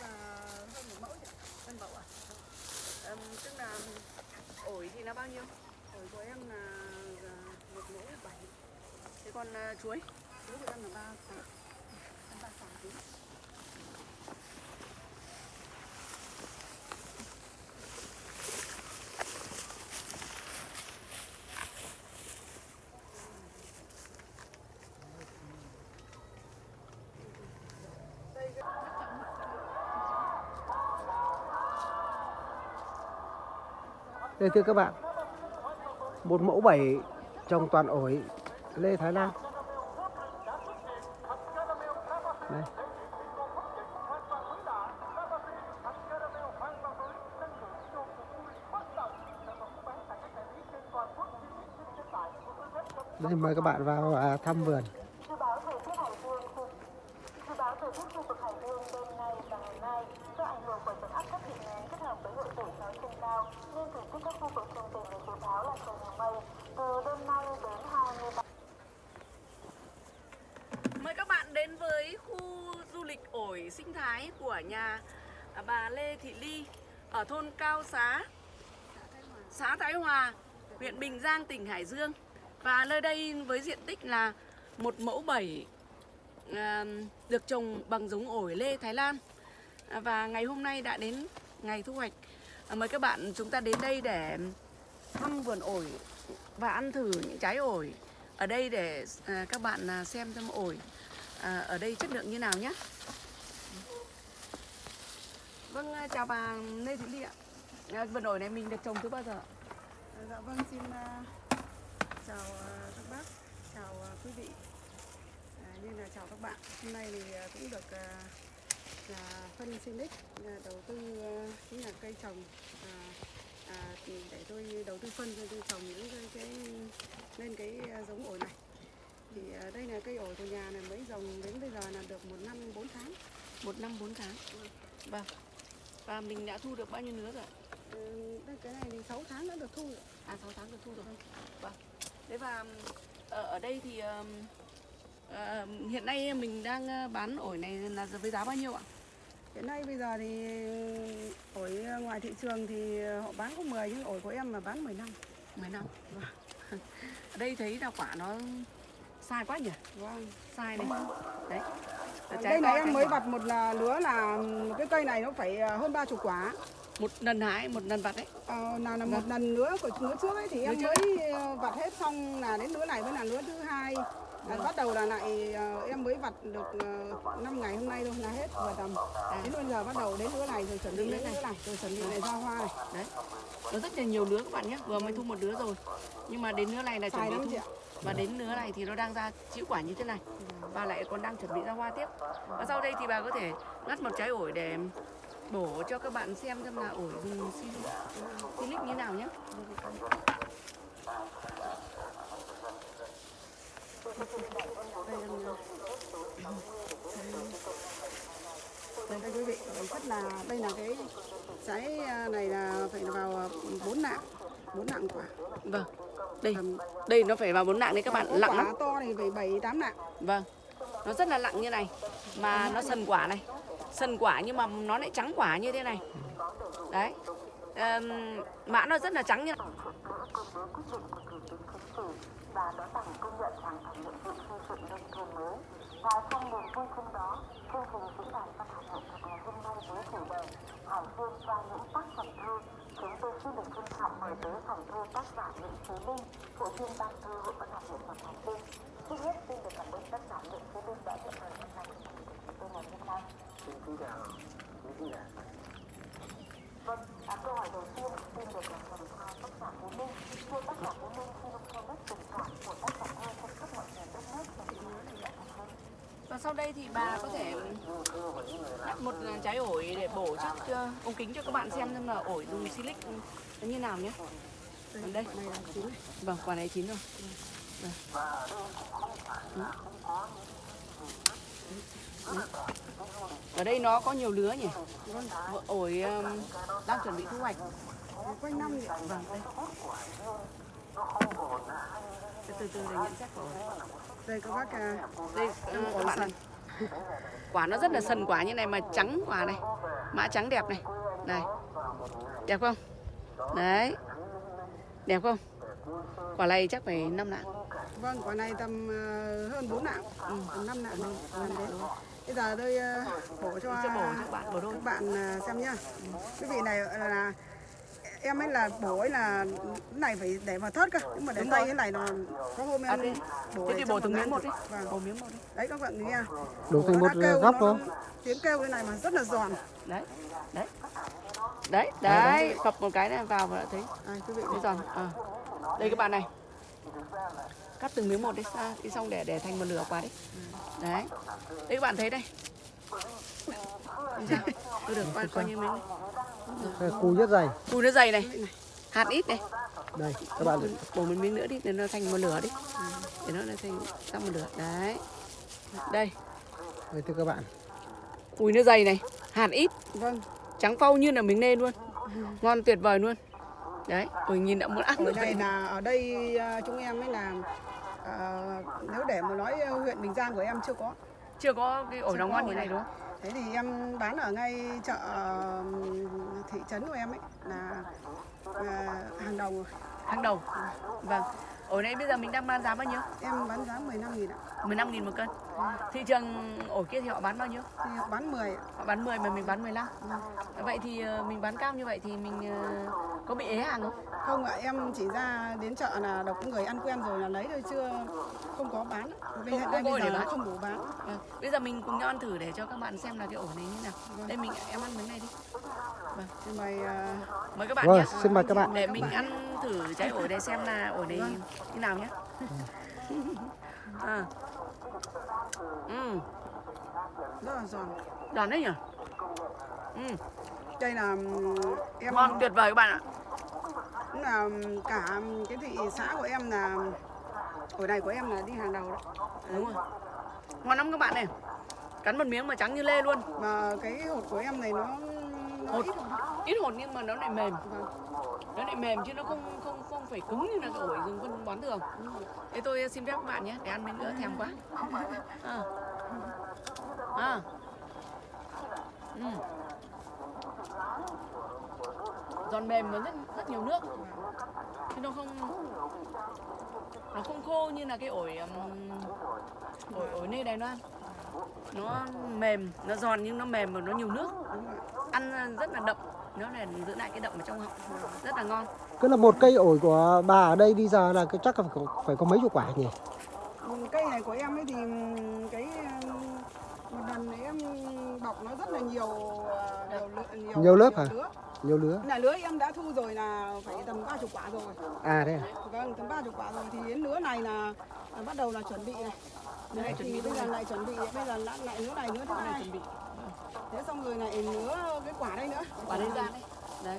là hơn một mẫu chị ạ. Cân à? Tức là ổi thì nó bao nhiêu? Ổi của em là ờ, một mẫu bảy. Thế còn uh, chuối? Chuối của em là ba. Đây thưa các bạn, một mẫu bảy trồng toàn ổi lê Thái Lan. Đây. Đây mời các bạn vào à, thăm vườn. Dự báo thời tiết Hải Dương khu Dự báo thời tiết khu vực Hải Dương đêm nay và ngày mai do ảnh hưởng của dạnh áp thấp bị nén kết hợp với hội tụ gió trên cao nên thời tiết các khu vực trung bình được dự báo là trời nhiều mây. Từ đêm nay đến 23 Mời các bạn đến với khu du lịch ổi sinh thái của nhà bà Lê Thị Ly ở thôn Cao Xá, xã Thái Hòa, huyện Bình Giang, tỉnh Hải Dương. Và nơi đây với diện tích là một mẫu bảy à, được trồng bằng giống ổi lê Thái Lan. À, và ngày hôm nay đã đến ngày thu hoạch. À, mời các bạn chúng ta đến đây để thăm vườn ổi và ăn thử những trái ổi ở đây để à, các bạn à, xem xem ổi à, ở đây chất lượng như nào nhé. Vâng, à, chào bà Lê Thị Ly ạ. À, vườn ổi này mình được trồng từ bao giờ ạ? Dạ vâng, xin à, chào à, các bác, chào à, quý vị. À, như là chào các bạn. Hôm nay thì à, cũng được à, là phân Sinic à, đầu tư à, chính là cây trồng à, à, thì để tôi đầu tư phân cho tôi trồng những cái, cái lên cái à, giống ổi này. Thì à, đây là cây ổi của nhà này mới trồng đến bây giờ là được một năm 4 tháng. Một năm bốn tháng. Vâng. Và mình đã thu được bao nhiêu lứa rồi? ạ? Ừ, cái này thì 6 tháng đã được thu rồi. À 6 tháng được thu rồi. Vâng. Thế và ở, đây thì ờ, hiện nay mình đang bán ổi này là với giá bao nhiêu ạ? Hiện nay bây giờ thì ổi ngoài thị trường thì họ bán có 10 nhưng ổi của em mà bán 15. 10 năm. Ở đây thấy là quả nó sai quá nhỉ? Vâng. Sai này. Đấy. Trái Đây này em mới vặt một là lứa là cái cây này nó phải à, hơn ba chục quả. một lần hái, một lần vặt đấy. Ờ, nào là một lần lứa của lứa trước ấy thì em Lứa mới ờ, vặt hết xong là đến lứa này mới là lứa thứ hai. Là bắt đầu là lại ờ, em mới vặt được uh, 5 ngày hôm nay thôi là hết vừa tầm. Đến bây giờ bắt đầu đến lứa này rồi chuẩn bị Đến lứa này. rồi chuẩn bị lại ra hoa này. Đấy. Nó rất là nhiều lứa các bạn nhé. Vừa mới thu một lứa rồi. Nhưng mà đến lứa này là chuẩn bị thu. Và đến lứa này thì nó đang ra chịu quả như thế này. Và lại còn đang chuẩn bị ra hoa tiếp. Và sau đây thì bà có thể ngắt một trái ổi để bổ cho các bạn xem xem là ổi dùng si- silic như nào nhé. Đây đây quý vị, rất là đây là cái trái à, này là phải vào 4 nạng, 4 nạng quả. Vâng. Đây, đây nó phải vào bốn nạng đấy các bạn, có lặng quả lắm. to thì phải 7 8 nạng. Vâng. Nó rất là lặng như này. Mà nó sần quả này. Sần quả nhưng mà nó lại trắng quả như thế này. Đấy. Ờm, mã nó rất là trắng như này. Và đón bằng công nhận hoàn thành nhiệm vụ xây dựng nông thôn mới. Và trong niềm vui chung đó, chương trình diễn đàn văn học nghệ thuật ngày hôm nay với chủ đề Hải Dương qua những tác phẩm thơ, chúng tôi xin được trân trọng mời tới phòng thơ tác giả Nguyễn Phú Linh, hội viên ban thơ Hội văn học nghệ thuật Hải Dương. Trước hết xin được cảm ơn tác giả Nguyễn Phú Linh đã nhận lời hôm nay của chúng tôi ngày hôm nay. Xin kính chào khán giả. Vâng, à, câu hỏi đầu tiên xin được dành cho tác giả Phú Minh. Thưa tác giả Phú Minh, xin cho biết tình và sau đây thì bà có thể cắt một trái ổi để bổ trước cho ống kính cho các bạn xem xem là ổi dùng silic nó như nào nhé. Còn đây, là chín vâng, quả này chín rồi. Vâng. Đấy. Ở đây nó có nhiều lứa nhỉ? Ổi um, đang chuẩn bị thu hoạch. Quanh năm thì Vâng, đây. Từ từ từ để nhận xét của ổi. đây các bác à, Đây, các bạn này. quả nó rất là sần quả như này mà trắng quả này mã trắng đẹp này này đẹp không đấy đẹp không quả này chắc phải năm lạng Vâng, quả này tầm ờ, hơn 4 nặng, ừ, tầm 5 nặng thôi. Gần đấy. Bây giờ tôi ờ, bổ cho sẽ bổ cho bạn bổ đôi các bạn ờ, xem nhá. Cái vị này là em ấy là bổ ấy là cái này phải để vào thớt cơ, nhưng mà tay rồi. cái này là có hôm à, em thế, bổ thế thì bổ từng vào miếng một đi. Vâng. bổ miếng một đi. Đấy các bạn nghe. Đổ thành một góc thôi. Tiếng kêu cái này mà rất là giòn. đấy đấy. Đấy đấy phập một cái này vào và đã thấy. À, quý vị. Thấy giòn. À. đây các bạn này. Cắt từng miếng một đi. Ra đi xong để để thành một lửa quả đấy đấy. Đây các bạn thấy đây Tôi được coi, coi như này. Đây, Cùi rất dày. cùi nó dày này. Hạt ít này. Đây, các bạn bổ một miếng nữa đi để nó thành một lửa đi. Để nó thành xong một lửa. Đấy. Đây. Đây thưa các bạn. cùi nó dày này. Hạt ít. Vâng, trắng phau như là miếng nê luôn. Ngon tuyệt vời luôn. Đấy ôi nhìn đã muốn ăn ở rồi. đây là ở đây ờ, chúng em mới làm ờ, nếu để mà nói ờ, huyện Bình Giang của em chưa có. Chưa có cái ổi nào ngon như này đúng không? Thế thì em bán ở ngay chợ thị trấn của em ấy là à, hàng đầu rồi. hàng đầu vâng ổi này bây giờ mình đang bán giá bao nhiêu Em bán giá 15 nghìn ạ. 15 nghìn một cân thị trường ổi kia thì họ bán bao nhiêu Thì họ bán 10 ạ. họ bán 10 mà mình bán 15 vậy thì ờ, mình bán cao như vậy thì mình ờ, có bị ế hàng không Không ạ, em chỉ ra đến chợ là đọc người ăn quen rồi là lấy thôi chưa không có bán. Bây, Không có bây giờ bán. không đủ bán. Vâng. Bây giờ mình cùng nhau ăn thử để cho các bạn xem là cái ổ này như nào. Đây mình em ăn miếng này đi. Thì mày à, Mời các bạn Vâng, nhé. xin mời các bạn. Để mình ăn thử trái ổi để xem là ổi này như nào nhé. à. Ừ, rất là giòn. giòn đấy nhỉ? Ừ, Đây là em ngon tuyệt vời các bạn ạ. cũng là cả cái thị xã của em là ổi này của em là đi hàng đầu đấy. Đúng rồi. Ngon lắm các bạn này. Cắn một miếng mà trắng như lê luôn. Mà cái hột của em này nó Hột. ít hột nhưng mà nó lại mềm. Nó lại mềm chứ nó không không không phải cứng như là cái ổi rừng phân bón thường. Thế tôi xin phép các bạn nhé, để ăn miếng nữa thèm quá. À. À. Ừ. Giòn mềm và rất rất nhiều nước. Chứ nó không nó không khô như là cái ổi um, ổi ổi nơi Đài Loan. Nó mềm, nó giòn nhưng nó mềm và nó nhiều nước. Ăn rất là đậm, nó là giữ lại cái đậm ở trong họng. Rất là ngon. Cứ là một cây ổi của bà ở đây đi giờ là cái chắc là phải có, phải có mấy chục quả nhỉ? Ừ, cây này của em ấy thì cái ừm, một lần này em bọc nó rất là nhiều ờ, nhiều, nhiều, Nhiều lớp hả? lứa. Nhiều lứa. Này lứa em đã thu rồi là phải tầm 30 quả rồi. À thế à? Vâng, tầm 30 quả rồi thì đến lứa này là, là bắt đầu là chuẩn bị này. Đây Đấy, thì bây giờ lại chuẩn bị bây giờ lại lại lứa này lứa thứ hai chuẩn bị thế xong rồi lại lứa cái quả đây nữa quả đấy ra đấy. Đấy.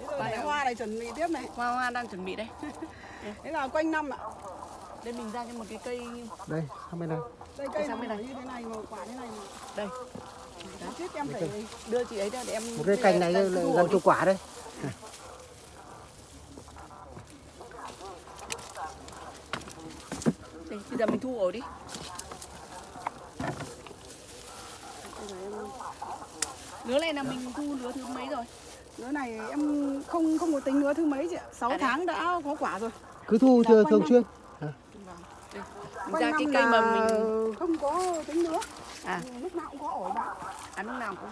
thế rồi này- hoa này chuẩn bị tiếp này Hoa hoa đang chuẩn bị đây. thế là quanh năm ạ Đây mình ra cho một cái cây Đây, sang bên này. đây cây sang bên này. như thế này mà quả thế này mà đây. chết em phải Đưa chị ấy ra để em Một cái cành này đây, là gần chục quả đây. Bây giờ mình thu ổ đi. Lứa này là mình thu lứa thứ mấy rồi? lứa này em không không có tính lứa thứ mấy chị ạ. 6 À, tháng đã có quả rồi. Cứ thu thường, thường xuyên. Mình quanh ra cái cây mà mình không có tính lứa. À. Lúc nào cũng có ổi bạn ăn lúc nào cũng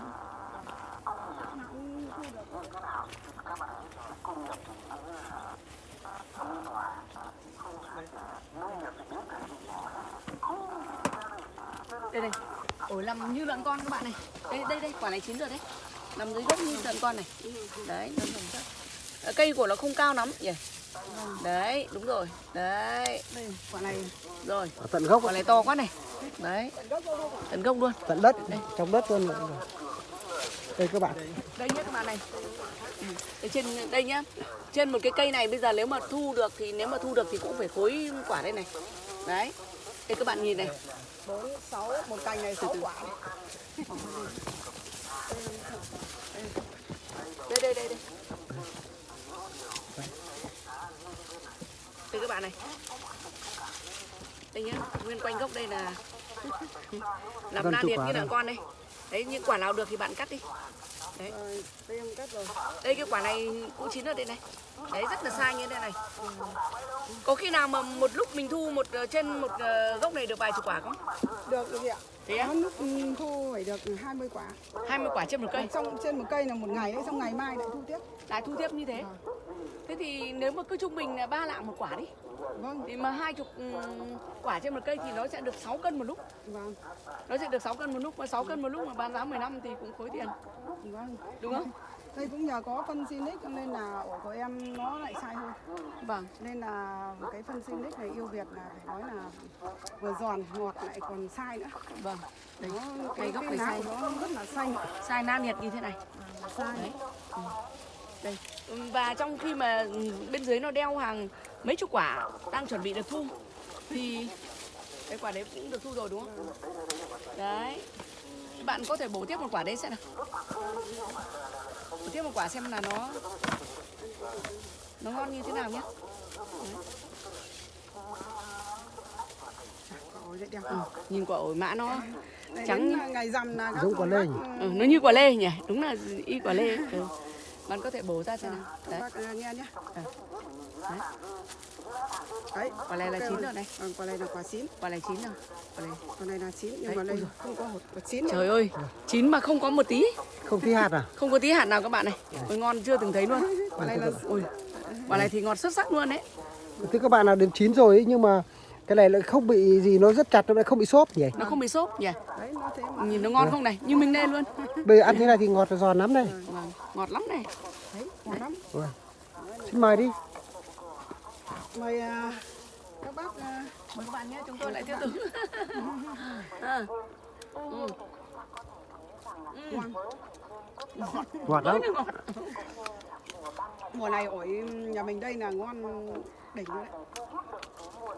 đây đây. Ổi nằm như lợn con các bạn này. Đây đây đây, quả này chín rồi đấy. Nằm dưới gốc như lợn con này. Đấy, nó nằm rất. Ờ, Cây của nó không cao lắm nhỉ. Đấy, đúng rồi. Đấy, đây quả này rồi. Ở tận gốc, Quả này to quá này. Đấy, tận gốc luôn. tận đất, trong đất luôn. Đây các bạn. đây nhé các bạn này Ừ, đây trên đây nhá trên một cái cây này bây giờ nếu mà thu được thì nếu mà thu được thì cũng phải khối quả đây này đấy đây các bạn nhìn này bốn sáu một cành này sáu quả đây đây đây đây. đây các bạn này. đây nhá nguyên quanh gốc đây là làm na chục liệt như là rồi. con đây. Đấy những quả nào được thì bạn cắt đi. Rồi, đây em cắt rồi. đây cái quả này cũng chín ở đây này. Đấy rất là sai như thế này có khi nào mà một lúc mình thu một ờ, trên một ờ, gốc này được vài chục quả không? Được được ạ. thế á? Lúc ừ, thu phải được 20 quả. 20 quả trên một cây? Xong trên một cây là một ngày đấy, xong ngày mai lại thu tiếp. lại thu tiếp như thế? Thế thì nếu mà cứ trung bình là ba lạng một quả đi. Vâng, thì mà hai chục ừm, quả trên một cây thì nó sẽ được 6 cân một lúc. Vâng, nó sẽ được 6 cân một lúc mà 6 cân một lúc mà bán giá 15 thì cũng khối tiền. Vâng. đúng không Đây cũng nhờ có phân Sinic cho nên là ổi của em nó lại sai hơn. vâng Nên là cái phân Sinic này yêu Việt là phải nói là vừa giòn ngọt lại còn sai nữa. vâng Đấy, Cây cái gốc này sai. nó rất là xanh. sai nan nhiệt như thế này Sai. đấy ừ. đây và trong khi mà bên dưới nó đeo hàng mấy chục quả đang chuẩn bị được thu thì cái quả đấy cũng được thu rồi đúng không đấy bạn có thể bổ tiếp một quả đấy xem nào bổ tiếp một quả xem là nó nó ngon như thế nào nhé ừ. nhìn quả ổi mã nó trắng ngày rằm là Giống quả lê nhỉ? ừ, ừ, nó như quả lê nhỉ đúng là y quả lê ấy. ừ. Bạn có thể bổ ra xem nào các đấy bác nghe nhé. đấy. Đấy, quả này là ok chín rồi này Vâng, quả này là quả chín. quả này chín rồi quả này Quả này là chín nhưng Đấy, mà đây không có hột quả chín. Trời ơi, chín mà không có một tí, Không tí hạt à? không có tí hạt nào các bạn này. Ôi ngon chưa từng thấy luôn. Quả này là Ui, quả này thì ngọt xuất sắc luôn đấy. Thưa các bạn là đến chín rồi ấy, nhưng mà cái này lại không bị gì nó rất chặt nó lại không bị xốp nhỉ? Nó không bị xốp nhỉ. đấy nó thế mà. Nhìn nó ngon không này, như mình đây luôn. Bây giờ ăn thế này thì ngọt và giòn lắm đây. Vâng, ngọt lắm này. Đấy, ngon lắm. Ui. Xin mời đi. Mời à, các bác à, Mời các bạn nhé, chúng tôi lại tiếp tục. à. ừ. ngon. Ngọt lắm. Mùa này ổi nhà mình đây là ngon đỉnh đấy.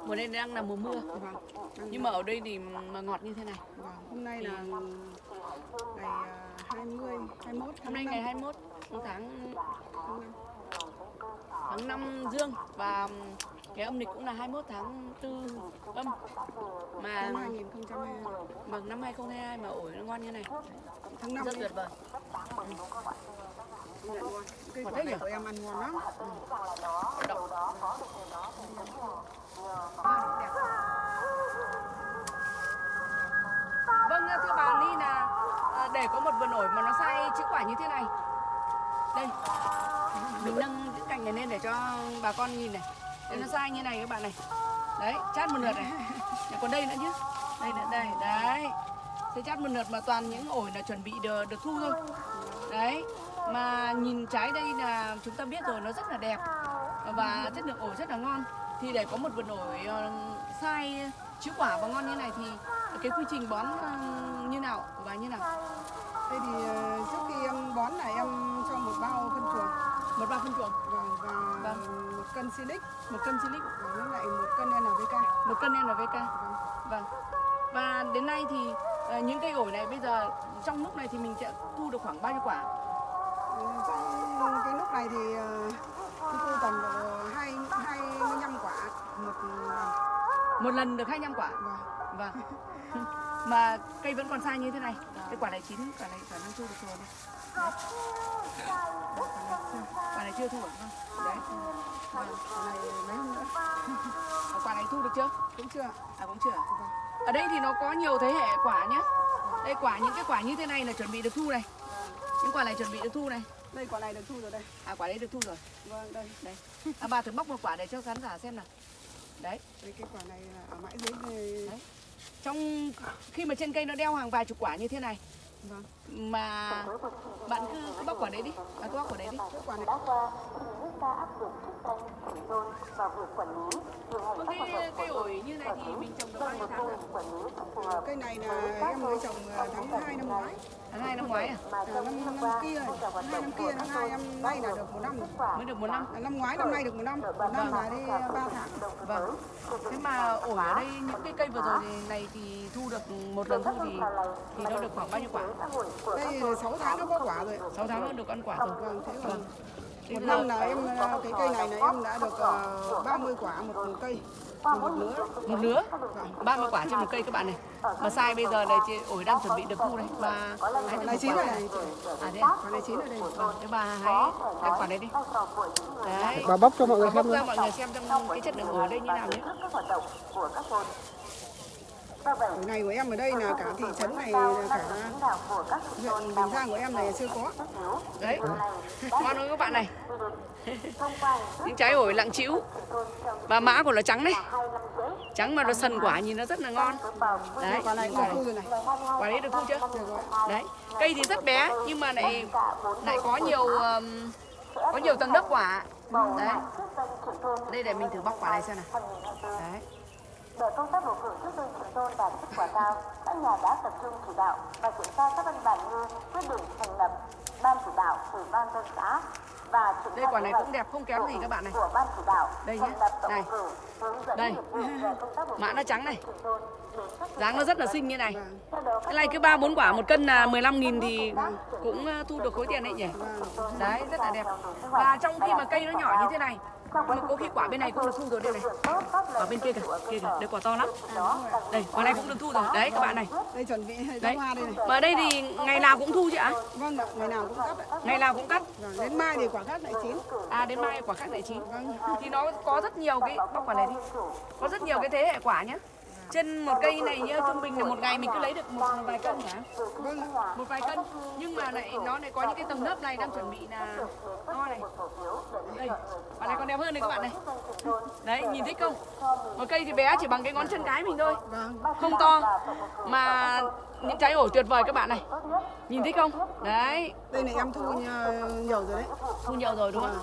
Mùa đây đang là mùa mưa, Vâng. nhưng mà ở đây thì mà ngọt như thế này. vâng. Hôm nay là ngày à, 20, 21 tháng Hôm nay ngày 21 tháng tháng năm. tháng 5 dương và cái âm lịch cũng là 21 tháng 4 âm. Mà Năm 2022. vâng năm 2022 mà ổi nó ngon như này. Tháng 5 Rất tuyệt vời. Ngon. Quả này của em ăn ngon lắm. Vâng thưa bà Ly là à, để có một vườn ổi mà nó sai chữ quả như thế này. Đây. Mình nâng cái cành này lên để cho bà con nhìn này. Đây nó sai như này các bạn này. Đấy, chát một lượt này. Còn đây nữa chứ. Đây nữa đây, đấy. Thế chát một lượt mà toàn những ổi là chuẩn bị được, được thu thôi. Đấy. Mà nhìn trái đây là chúng ta biết rồi nó rất là đẹp và chất lượng ổi rất là ngon. Thì để có một vườn ổi ờ, sai chữ quả và ngon như này thì cái quy trình bón ờ, như nào bà như nào? Thế thì ờ, trước khi em bón là em cho một bao phân chuồng Một bao phân chuồng, vâng, và Vâng. một cân silic một cân silic, và lại một cân NPK. một cân NPK. Vâng. Vâng. Và đến nay thì những cây ổi này bây giờ trong lúc này thì mình sẽ thu được khoảng bao nhiêu quả? Trong cái lúc này thì ờ, chúng tôi tầm độ hai hai mươi lăm quả một lần. Một lần được 25 quả. Vâng. Vâng. Mà cây vẫn còn sai như thế này. Cái quả này chín, quả này khả năng thu được rồi. Quả này chưa thu hả? Vâng. Đấy. Vâng. Quả này mấy hôm nữa Quả này thu được chưa? cũng chưa. À cũng chưa. Ở đây thì nó có nhiều thế hệ quả nhá. Đây quả những cái quả như thế này là chuẩn bị được thu này. Những quả này chuẩn bị được thu này. Đây quả này được thu rồi đây. À quả đấy được thu rồi. Vâng đây. Đây. À bà thử bóc một quả để cho khán giả xem nào. Đấy. Đây cái quả này là ở mãi dưới đây. Đấy. Trong khi mà trên cây nó đeo hàng vài chục quả như thế này Vâng. mà bạn cứ, cứ bóc quả đấy đi. Bạn cứ bóc quả đấy đi. Cái quả này đã qua ta áp dụng chức danh đôn vào việc quản lý điều hành Vâng, các hoạt cái động cây ổi như này thì mình trồng được bao nhiêu một tháng rồi? cây này là em mới trồng ờ, tháng 2 năm ngoái. Tháng 2 năm ngoái à? À, trong năm năm kia, hoạt hai động năm của kia, năm các hai năm nay là được một năm. Mới được một năm. À, năm ngoái năm nay được một năm, một năm là đi ờ, ba tháng. Vâng. Thế mà ổi ở đây những cái cây vừa rồi thì- này thì thu được một lần thu thì thì nó được khoảng bao nhiêu quả? Đây 6 tháng nó có quả rồi. 6 tháng nó được ăn quả rồi. Vâng, thế còn Thế một năm là em ờ, cái cây này là em đã được ờ, 30 quả một, một cây. Một lứa. Một lứa. 30 quả trên một cây các bạn này. Mà sai bây giờ này chị ổi đang chuẩn bị được thu đây và hái được này chín rồi này. À thế à? quả này chín rồi đây. Vâng thế bà hái cái quả đấy đi. Đấy. Bà bóc cho mọi người bóc xem ra luôn. mọi người xem trong cái chất lượng ổi đây như nào nhé Cái này của em ở đây là cả thị trấn này là cả huyện Bình Giang của em này chưa có. Đấy. Ngon không các bạn này. Những trái ổi lặng chĩu và mã của nó trắng đấy. Trắng mà nó sần quả nhìn nó rất là ngon. Đấy. Quả này cũng quả được thu rồi này. Quả đấy được thu chưa? Đấy. Cây thì rất bé nhưng mà lại lại có nhiều um, có nhiều tầng lớp quả. Đấy. Đây để mình thử bóc quả này xem nào. Đấy để công tác bầu cử trước đây trường thôn đạt kết quả cao, các nhà đã tập trung chỉ đạo và triển khai các văn bản như quyết định thành lập ban chỉ đạo ủy ban dân xã và triển đây khai quả này cũng đẹp không kém gì các bạn này. của ban chỉ đạo Đây nhé, này. cử Đây. mã nó trắng này. dáng nó rất là xinh như này. Đó cái này cứ ba bốn quả một cân là 15 nghìn thì cũng uh, thu được khối tiền đấy nhỉ? Đấy rất là đẹp. và trong khi mà cây nó nhỏ như thế này mà có khi quả bên này cũng được thu rồi đây này. Quả bên kia kìa kia kìa đây quả to lắm. Đây quả này cũng được thu rồi. Đấy các bạn này. Đây chuẩn bị đấy. hoa đây này. Mà ở đây thì ngày nào cũng thu chứ ạ? Vâng ngày nào cũng cắt ạ. Ngày nào cũng cắt. Vâng, đến mai thì quả khác lại chín. À đến mai quả khác lại chín. Thì nó có rất nhiều cái bóc quả này đi. Có rất nhiều cái thế hệ quả nhá trên một cây này nhá trung bình là một ngày mình cứ lấy được một vài cân hả? Vâng. Một vài cân. Nhưng mà lại nó lại có những cái tầng lớp này đang chuẩn bị là to này. Đây quả này còn đẹp hơn này các bạn này. Đấy nhìn thích không? Một cây thì bé chỉ bằng cái ngón chân cái mình thôi. Vâng. Không to mà những trái ổi tuyệt vời các bạn này. Nhìn thích không? Đấy. Đây này em thu nhiều, nhiều rồi đấy. Thu nhiều rồi đúng không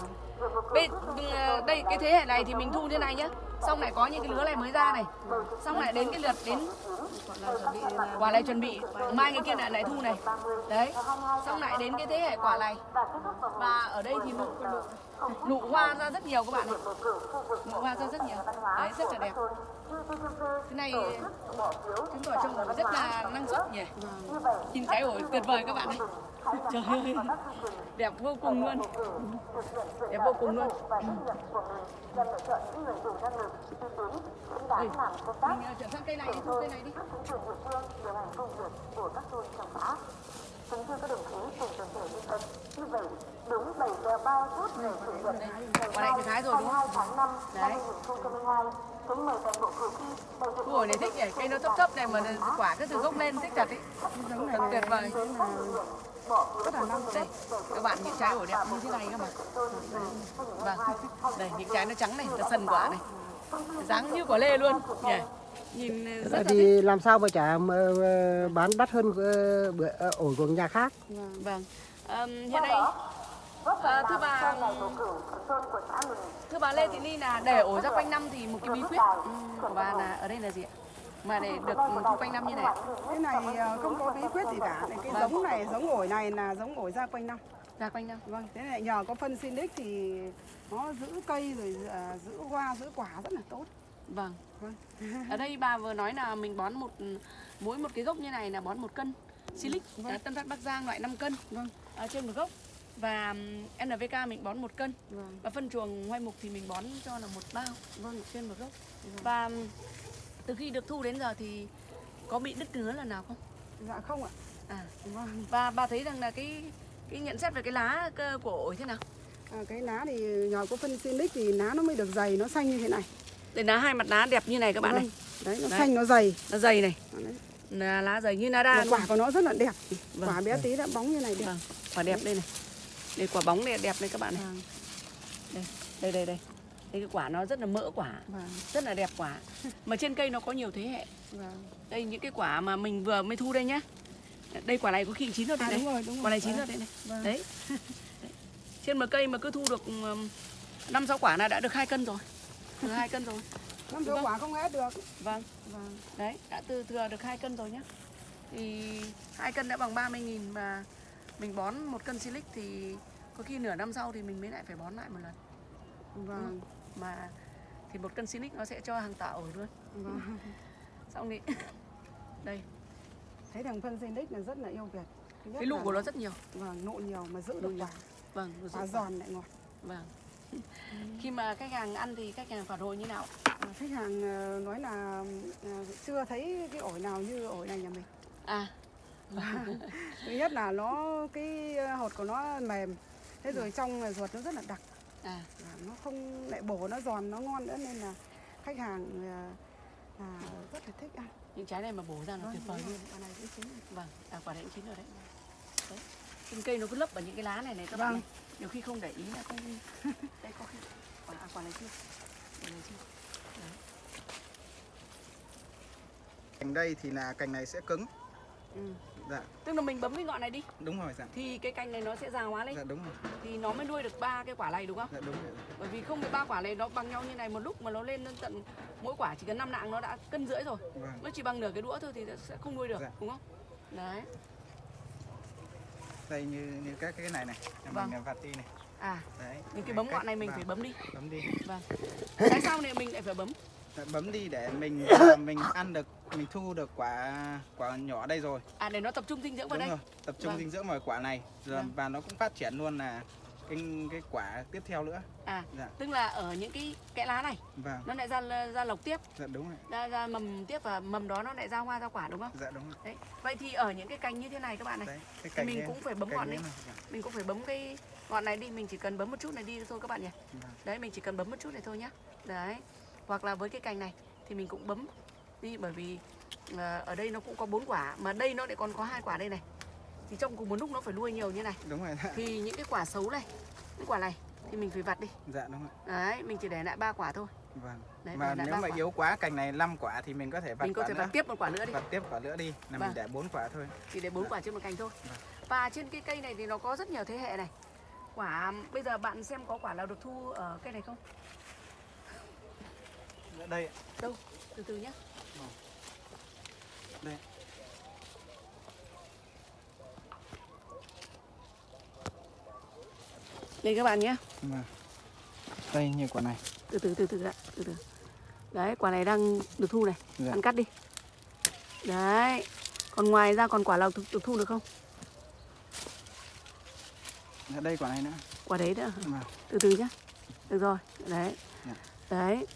Bên, ừ, đây cái thế hệ này thì mình thu như này nhá. Xong lại có những cái lứa này mới ra này. Xong lại đến cái lượt đến quả này chuẩn bị mai cái kia lại lại thu này. Đấy. Xong lại đến cái thế hệ quả này. Và ở đây thì nụ nụ hoa ra rất nhiều các bạn này nụ hoa ra rất nhiều. Đấy rất là đẹp. Cái này chứng tỏ trồng rất là năng suất nhỉ. Nhìn cái ổi tuyệt vời các bạn ơi trời ơi. Đẹp vô cùng luôn. Đẹp vô cùng luôn. Nhằm lựa mình ờ, chuyển sang cây này đi cây này đi. Chính quyền địa. Kính thưa các đồng chí cùng toàn thể nhân dân, như vậy đúng 7 giờ 30 phút ngày chủ nhật ngày quả này thì thái rồi đúng 22 không? Tháng 5 năm Đấy. 2022, kính mời toàn bộ cử tri đại diện này thích nhỉ? Cây nó thấp thấp này mà quả cứ từ gốc lên thích thật ý. Tuyệt vời rất là năm đây các bạn những trái ổi đẹp như thế này các bạn vâng. Đây những trái nó trắng này nó sần quả này. Dáng như quả lê luôn. Nhỉ. Nhìn rất là thích Thì làm sao mà chả mà, ờ, bán đắt hơn ờ, bữa ờ, ổi của nhà khác. vâng. Ờm, hiện nay ờ, thưa bà thưa bà Lê Thị Ly là để ổi ra quanh năm thì một cái bí quyết của bà là ở đây là gì ạ mà để được thu quanh năm như này. Cái này ờ, không có bí quyết gì cả. Này cái giống này giống ổi này là giống ổi ra quanh năm. Ra quanh năm. Vâng thế này nhờ có phân Sinic thì nó giữ cây rồi ờ, giữ hoa giữ quả rất là tốt. Vâng. Vâng. Ở đây bà vừa nói là mình bón một mỗi một cái gốc như này là bón một cân. Silic Vâng. à, Tân Phát Bắc Giang loại 5 cân. Vâng. Ở trên một gốc. Và NPK mình bón một cân. Vâng. Và phân chuồng hoai mục thì mình bón cho là một bao vâng. trên một gốc. Và ừm, từ khi được thu đến giờ thì có bị đứt nứa lần nào không? dạ không ạ À vâng và bà thấy rằng là cái cái nhận xét về cái lá của ổi thế nào? à, cái lá thì nhờ có phân Sinic thì lá nó mới được dày nó xanh như thế này Đây lá hai mặt lá đẹp như này các bạn Vâng. này. đấy nó Đấy. xanh nó dày Nó dày này, Đấy. là lá dày như Mà luôn. quả của nó rất là đẹp Vâng. quả bé tí đã bóng như này đẹp Vâng, quả đẹp đây này. Đây quả bóng này đẹp này các bạn này. vâng Đây, đây đây đây. Đây cái quả nó rất là mỡ quả, vâng rất là đẹp quả. Mà trên cây nó có nhiều thế hệ. vâng Đây những cái quả mà mình vừa mới thu đây nhá. Đây quả này có khi chín rồi đây à, đúng rồi đúng rồi Quả này chín Vâng. rồi đây này. Vâng. Đấy. Đấy. Trên một cây mà cứ thu được năm sáu quả là đã được hai cân rồi. Được hai cân rồi. năm Vâng. quả không hết được Vâng. vâng Đấy, đã từ thừa được hai cân rồi nhá. Thì hai cân đã bằng 30 nghìn mà mình bón một cân silic thì có khi nửa năm sau thì mình mới lại phải bón lại một lần. vâng Mà thì một cân silic nó sẽ cho hàng tạ ổi luôn. vâng. Xong thì đây, thấy thằng phân Sinic là rất là yêu Việt. Cái là của nó rất nhiều. vâng nụ nhiều mà giữ được quả. Vâng, nó quả giòn lại ngọt. Vâng. khi mà khách hàng ăn thì khách hàng phản hồi như nào? Khách hàng ờ, nói là ờ, chưa thấy cái ổi nào như ổi này nhà mình. À. Thứ nhất là nó cái ờ, hột của nó mềm. Thế rồi trong ruột nó rất là đặc à. Nó không lại bổ nó giòn nó ngon nữa nên là khách hàng ờ, là rất là thích ăn. Những trái này mà bổ ra nó tuyệt vời luôn. quả này cũng chín vâng à, quả đấy cũng chín rồi đấy. Đấy. Trên cây nó cứ lấp vào những cái lá này này các Vâng. bạn này nhiều khi không để ý là không đây có khi quả à, quả này chưa? Quả này chưa? Cành đây thì là cành này sẽ cứng. ừ. Dạ, tức là mình bấm cái ngọn này đi đúng rồi dạ. thì cái cành này nó sẽ già hóa lên Dạ đúng rồi. thì nó mới nuôi được ba cái quả này đúng không Dạ đúng rồi. bởi vì không thì ba quả này nó bằng nhau như này một lúc mà nó lên đến tận mỗi quả chỉ cần năm nạng nó đã cân rưỡi rồi Vâng. nó chỉ bằng nửa cái đũa thôi thì sẽ không nuôi được Dạ. đúng không đấy Đây như như các cái này này, nhà Vâng. mình là vạt ti này. à Đấy. những cái bấm ngọn này mình vâng, phải bấm đi bấm đi. vâng tại sao này mình lại phải bấm Dạ, bấm đi để mình à, mình ăn được mình thu được quả quả nhỏ đây rồi. à để nó tập trung dinh dưỡng vào Đúng đây rồi. Tập trung Vâng. dinh dưỡng vào quả này rồi Vâng. và nó cũng phát triển luôn là cái cái quả tiếp theo nữa. à Dạ. tức là ở những cái kẽ lá này Vâng. nó lại ra ra lộc tiếp Dạ đúng rồi. ra ra mầm tiếp và mầm đó nó lại ra hoa ra quả đúng không Dạ đúng rồi. đấy vậy thì ở những cái cành như thế này các bạn này Đấy, cái thì mình này- cũng phải bấm ngọn này. Dạ. mình cũng phải bấm cái ngọn này đi mình chỉ cần bấm một chút này đi thôi các bạn nhỉ Vâng. đấy mình chỉ cần bấm một chút này thôi nhá đấy hoặc là với cái cành này thì mình cũng bấm đi bởi vì à, ở đây nó cũng có bốn quả mà đây nó lại còn có hai quả đây này thì trong cùng một lúc nó phải nuôi nhiều như này Đúng rồi. Dạ. thì những cái quả xấu này những quả này thì mình phải vặt đi Dạ đúng rồi. đấy mình chỉ để lại ba quả thôi Vâng. đấy mà nếu mà quả. yếu quá cành này 5 quả thì mình có thể vặt mình có thể nữa. vặt tiếp một quả nữa đi vặt tiếp quả nữa đi là Vâng. mình để bốn quả thôi chỉ để bốn quả trên một cành thôi và trên cái cây này thì nó có rất nhiều thế hệ này quả bây giờ bạn xem có quả nào được thu ở cây này không đây đâu từ từ nhé đây. Đây các bạn nhé. Mà đây như quả này. Từ từ từ từ đã từ từ. Đấy quả này đang được thu này. Dạ. bạn cắt đi. Đấy. Còn ngoài ra còn quả nào được, được thu được không? Ở đây quả này nữa. Quả đấy nữa mà từ từ nhé được rồi. Đấy. Dạ. đấy.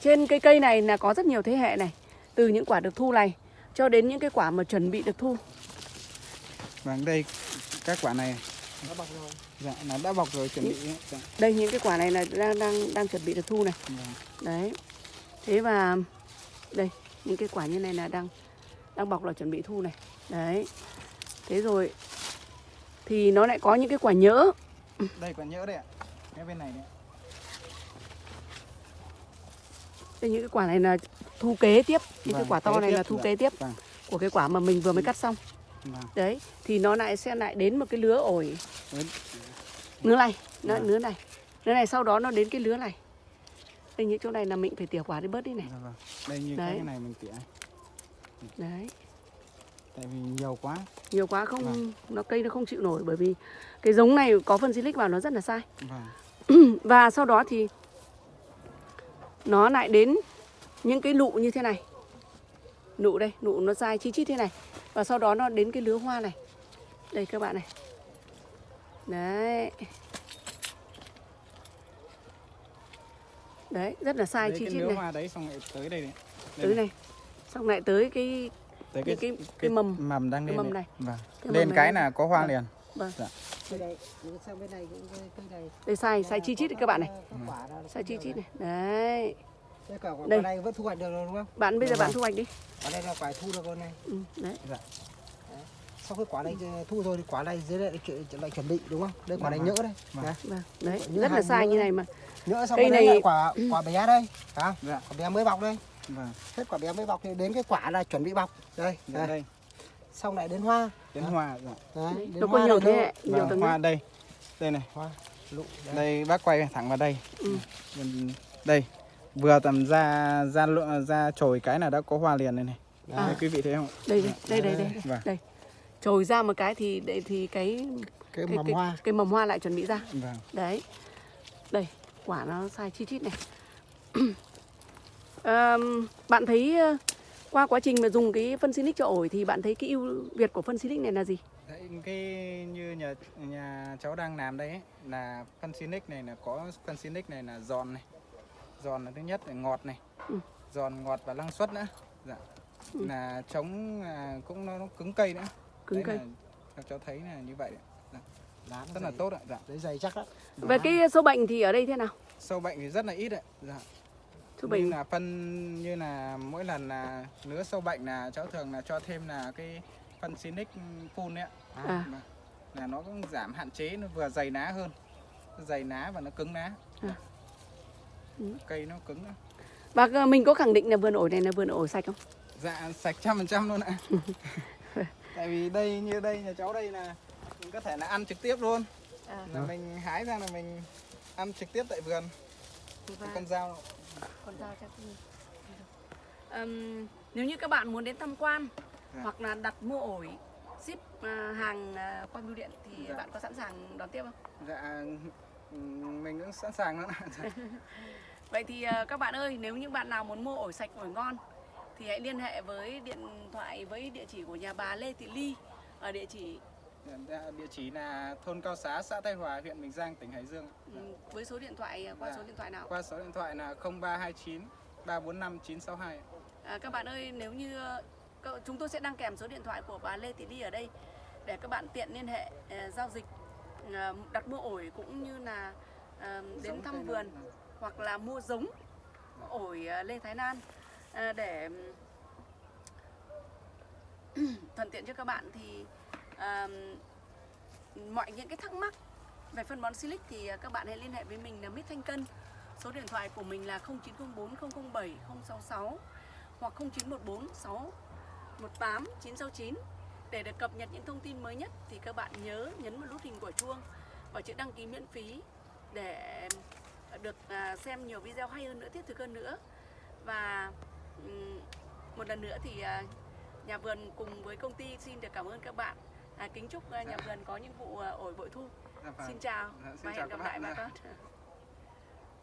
Trên cây cây này là có rất nhiều thế hệ này. Từ những quả được thu này cho đến những cái quả mà chuẩn bị được thu? Vâng đây các quả này. Đã bọc rồi. Dạ nó đã bọc rồi chuẩn bị. Dạ. đây những cái quả này là đang đang đang chuẩn bị được thu này. Vâng. đấy. Thế và đây những cái quả như này là đang đang bọc là chuẩn bị thu này. Đấy. Thế rồi thì nó lại có những cái quả nhỡ. Đây quả nhỡ đây ạ. Cái bên này đấy đây những cái quả này là thu kế tiếp. Cái Vâng, quả to này tiếp, là thu dạ. kế tiếp Vâng. của cái quả mà mình vừa mới cắt xong. Vâng. Đấy thì nó lại sẽ lại đến một cái lứa ổi. Lứa này nó Vâng. lứa này. Lứa này sau đó nó đến cái lứa này. Đây những chỗ này là mình phải tỉa quả đi bớt đi này. Dạ vâng. Đây như Đấy. cái này mình tỉa. Đấy. Tại vì nhiều quá. Nhiều quá không Vâng. nó cây nó không chịu nổi bởi vì cái giống này có phân silic vào nó rất là sai. Vâng. Và sau đó thì nó lại đến những cái nụ như thế này. Nụ đây nụ nó dài chi chít thế này. Và sau đó nó đến cái lứa hoa này. Đây các bạn này. Đấy. Đấy rất là sai đấy chi cái chít lứa này. hoa đấy xong lại tới đây này. Đây tới này. xong lại tới cái tới cái- cái- cái mầm. mầm đang cái lên mầm này. vâng. Cái lên mầm cái này. là có hoa Vâng. liền. Vâng. Này, này này. đây sai sai chi chít các bạn này. Sai chi chít này. Đấy Đây cả quả Đây. này vẫn thu hoạch được rồi đúng không? bạn bây giờ Vâng. bạn thu hoạch đi Quả này là quả thu được rồi này. ừ, đấy Sau khi quả này ờ, thu rồi thì quả này dưới lại, lại chuẩn bị đúng không? Đây quả này Vâng. nhỡ đây. Vâng. Đấy. vâng đấy Như rất là sai như này mà Nhỡ xong Cây đấy này- quả quả bé đây. Phải không? dạ Quả bé mới bọc đây. vâng Hết quả bé mới bọc thì đến cái quả là chuẩn bị bọc. Đây. dạ đây. đây Xong lại đến hoa. đến hoa dạ Đấy. Đấy, đến nó có hoa nhiều thế nhiều Vâng, tầng hoa đây đây này Hoa. Lụ. Đây. đây bác quay thẳng vào đây Ừ. Đây vừa tầm ra ra ra chồi cái là đã có hoa liền đây này. À. Đây, quý vị thấy không? Đây đây đây đây đây, Vâng. đây. trồi ra một cái thì để thì cái Cái cái, mầm cái, hoa. cái mầm hoa lại chuẩn bị ra. Vâng. Đấy. Đây quả nó sai chi chít này. Ờm, bạn thấy ờ, qua quá trình mà dùng cái phân Silic cho ổi thì bạn thấy cái ưu việt của phân Silic này là gì? Đấy, cái như nhà nhà cháu đang làm đây ấy, là phân Sinic này là có phân Sinic này là giòn này giòn là thứ nhất là ngọt này Ừ. giòn ngọt và năng suất nữa dạ. Ừ. là chống à, cũng nó, nó cứng cây nữa cứng Đấy cây là các cháu thấy là như vậy đấy. Lá rất là dày- tốt ạ dạ. Đấy dày chắc đó. về cái sâu bệnh thì ở đây thế nào sâu bệnh thì rất là ít ạ dạ. sâu như bệnh là phân như là mỗi lần là nứa sâu bệnh là cháu thường là cho thêm là cái phân Sinic full đấy ạ à Vâng. là nó cũng giảm hạn chế nó vừa dày lá hơn dày lá và nó cứng lá À. Ừ. cây nó cứng nữa. và ờ, mình có khẳng định là vườn ổi này là vườn ổi sạch không dạ sạch trăm phần trăm luôn ạ tại vì đây như đây nhà cháu đây là mình có thể là ăn trực tiếp luôn À. là mình hái ra là mình ăn trực tiếp tại vườn cái con dao con dao cho tôi. Ừm, nếu như các bạn muốn đến tham quan Dạ. hoặc là đặt mua ổi ship à, hàng à, qua bưu điện thì Dạ. bạn có sẵn sàng đón tiếp không? dạ mình cũng sẵn sàng Dạ. Vậy thì à, các bạn ơi, nếu như bạn nào muốn mua ổi sạch ổi ngon thì hãy liên hệ với điện thoại với địa chỉ của nhà bà Lê Thị Ly ở địa chỉ địa chỉ là thôn Cao Xá, xã Tây Hòa, huyện Bình Giang, tỉnh Hải Dương. ừm, với số điện thoại à, qua Dạ. số điện thoại nào? Qua số điện thoại là 0329 345 962. À, các bạn ơi, nếu như ờ, chúng tôi sẽ đăng kèm số điện thoại của bà Lê Thị Ly ở đây để các bạn tiện liên hệ ờ, giao dịch ờ, đặt mua ổi cũng như là ờ, đến thăm vườn hoặc là mua giống ổi ờ, Lê Thái Lan ờ, để thuận tiện cho các bạn thì mọi những cái thắc mắc về phân bón Silic thì ờ, các bạn hãy liên hệ với mình là Mít Thanh Cân. Số điện thoại của mình là 0904 007 066 hoặc 0914 618 969 để được cập nhật những thông tin mới nhất thì các bạn nhớ nhấn vào nút hình quả chuông và chữ đăng ký miễn phí để được à, xem nhiều video hay hơn nữa, thiết thực hơn nữa. Và ừm, một lần nữa thì à, nhà vườn cùng với công ty xin được cảm ơn các bạn. À, kính chúc à, nhà vườn có những vụ ổi bội thu. Dạ vâng. Xin chào Dạ, xin và chào hẹn gặp lại bà con.